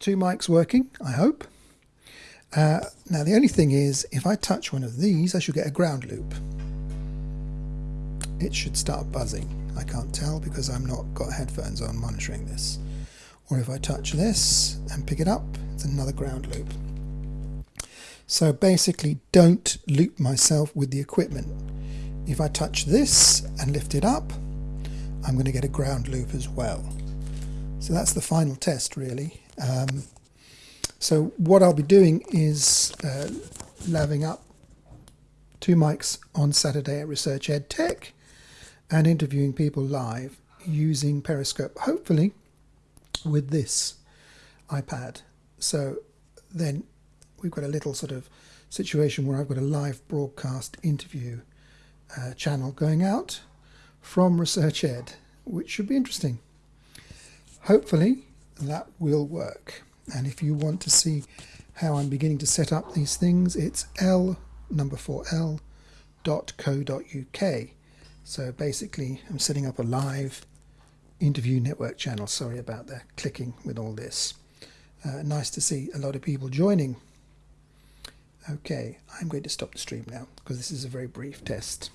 two mics working, I hope. Uh, now the only thing is, if I touch one of these, I should get a ground loop. It should start buzzing. I can't tell because I'm not got headphones on monitoring this. Or if I touch this and pick it up, it's another ground loop. So basically don't loop myself with the equipment. If I touch this and lift it up, I'm going to get a ground loop as well. So that's the final test really. Um, so what I'll be doing is uh, laving up two mics on Saturday at Research Ed Tech and interviewing people live using Periscope, hopefully with this iPad. So then we've got a little sort of situation where I've got a live broadcast interview uh, channel going out from Research Ed, which should be interesting. Hopefully that will work. And if you want to see how I'm beginning to set up these things, it's l number 4l dot co dot uk. So basically, I'm setting up a live interview network channel. Sorry about the clicking with all this. Uh, nice to see a lot of people joining. Okay, I'm going to stop the stream now because this is a very brief test.